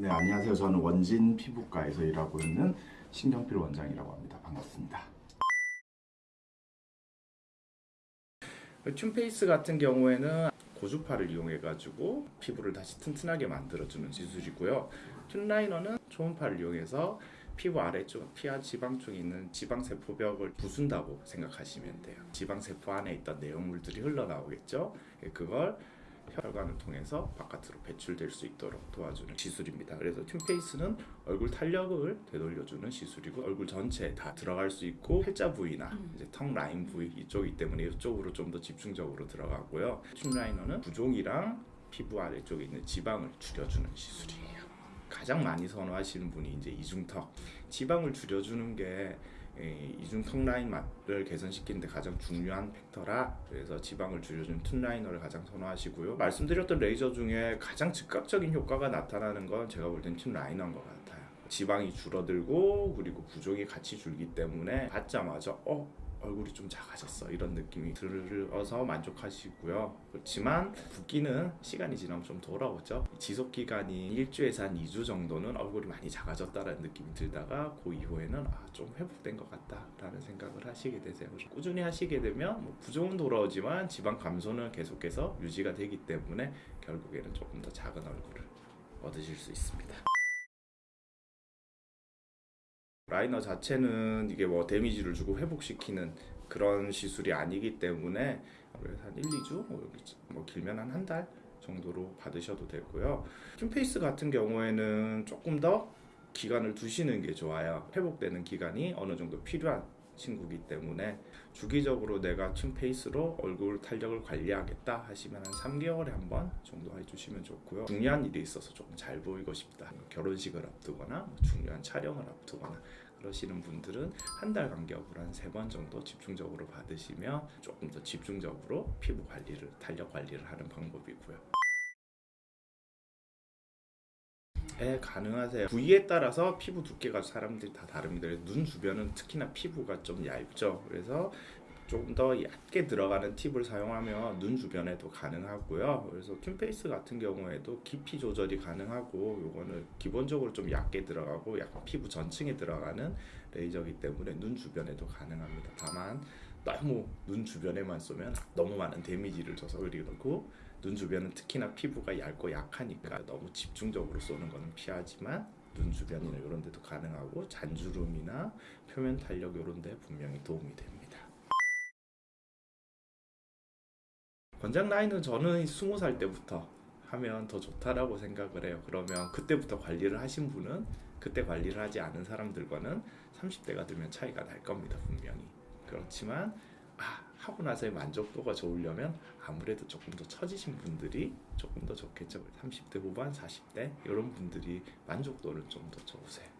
네, 안녕하세요. 저는 원진 피부과에서 일하고 있는 신경필 원장이라고 합니다. 반갑습니다. 튠페이스 같은 경우에는 고주파를 이용해 가지고 피부를 다시 튼튼하게 만들어주는 기술이고요. 튠라이너는 초음파를 이용해서 피부 아래쪽 피하 지방 쪽에 있는 지방 세포벽을 부순다고 생각하시면 돼요. 지방 세포 안에 있던 내용물들이 흘러나오겠죠. 예, 그걸 혈관을 통해서 바깥으로 배출될 수 있도록 도와주는 시술입니다. 그래서 튠페이스는 얼굴 탄력을 되돌려주는 시술이고 얼굴 전체에 다 들어갈 수 있고 팔자 부위나 이제 턱 라인 부위 이쪽이기 때문에 이쪽으로 좀 더 집중적으로 들어가고요. 튠라이너는 부종이랑 피부 아래쪽에 있는 지방을 줄여주는 시술이에요. 가장 많이 선호하시는 분이 이제 이중턱 지방을 줄여주는 게 이 이중 턱 라인을 개선시키는 데 가장 중요한 factor라 그래서 지방을 줄여주는 튠 라이너를 가장 선호하시고요. 말씀드렸던 레이저 중에 가장 즉각적인 효과가 나타나는 건 제가 볼 땐 튠 라이너인 것 같아요. 지방이 줄어들고 그리고 부종이 같이 줄기 때문에 받자마자 어 얼굴이 좀 작아졌어. 이런 느낌이 들어서 만족하시고요. 그렇지만 붓기는 시간이 지나면 좀 돌아오죠. 지속 기간이 일주에서 한 2주 정도는 얼굴이 많이 작아졌다는 느낌이 들다가 그 이후에는 아, 좀 회복된 것 같다 라는 생각을 하시게 되세요. 꾸준히 하시게 되면 뭐 부종은 돌아오지만 지방 감소는 계속해서 유지가 되기 때문에 결국에는 조금 더 작은 얼굴을 얻으실 수 있습니다 라이너 자체는 이게 뭐 데미지를 주고 회복시키는 그런 시술이 아니기 때문에 한 1, 2주? 뭐, 뭐 길면 한 한 달 정도로 받으셔도 되고요. 튠페이스 같은 경우에는 조금 더 기간을 두시는 게 좋아요. 회복되는 기간이 어느 정도 필요한 친구기 때문에 주기적으로 내가 튠페이스로 얼굴 탄력을 관리하겠다 하시면 한 3개월에 한 번 정도 해주시면 좋고요. 중요한 일이 있어서 조금 잘 보이고 싶다. 결혼식을 앞두거나 뭐 중요한 촬영을 앞두거나 그러시는 분들은 한 달 간격으로 한 세 번 정도 집중적으로 받으시면 조금 더 집중적으로 피부 관리를 탄력 관리를 하는 방법이고요 네, 가능하세요. 부위에 따라서 피부 두께가 사람들이 다 다릅니다. 눈 주변은 특히나 피부가 좀 얇죠. 그래서 좀더 얇게 들어가는 팁을 사용하면 눈 주변에도 가능하고요. 그래서 튠페이스 같은 경우에도 깊이 조절이 가능하고 요거는 기본적으로 좀 얇게 들어가고 약간 피부 전층에 들어가는 레이저이기 때문에 눈 주변에도 가능합니다. 다만 너무 눈 주변에만 쏘면 너무 많은 데미지를 줘서 그리고 눈 주변은 특히나 피부가 얇고 약하니까 너무 집중적으로 쏘는 거는 피하지만 눈 주변이나 이런 데도 가능하고 잔주름이나 표면 탄력 이런 데 분명히 도움이 됩니다. 권장 라인은 저는 20살 때부터 하면 더 좋다라고 생각을 해요. 그러면 그때부터 관리를 하신 분은 그때 관리를 하지 않은 사람들과는 30대가 되면 차이가 날 겁니다. 분명히. 그렇지만 아, 하고 나서의 만족도가 좋으려면 아무래도 조금 더 처지신 분들이 조금 더 좋겠죠. 30대 후반, 40대 이런 분들이 만족도는 좀더 좋으세요.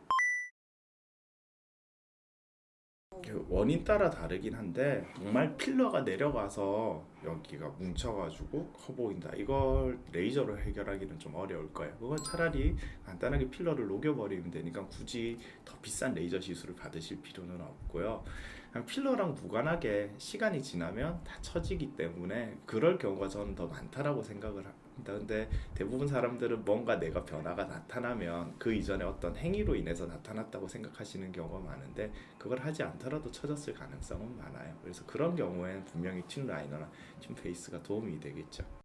원인 따라 다르긴 한데 정말 필러가 내려가서 여기가 뭉쳐가지고 커 보인다. 이걸 레이저로 해결하기는 좀 어려울 거예요. 그건 차라리 간단하게 필러를 녹여버리면 되니까 굳이 더 비싼 레이저 시술을 받으실 필요는 없고요. 필러랑 무관하게 시간이 지나면 다 처지기 때문에 그럴 경우가 저는 더 많다라고 생각을 합니다 근데 대부분 사람들은 뭔가 내가 변화가 나타나면 그 이전에 어떤 행위로 인해서 나타났다고 생각하시는 경우가 많은데 그걸 하지 않더라도 처졌을 가능성은 많아요. 그래서 그런 경우에는 분명히 튠 라이너나 튠 페이스가 도움이 되겠죠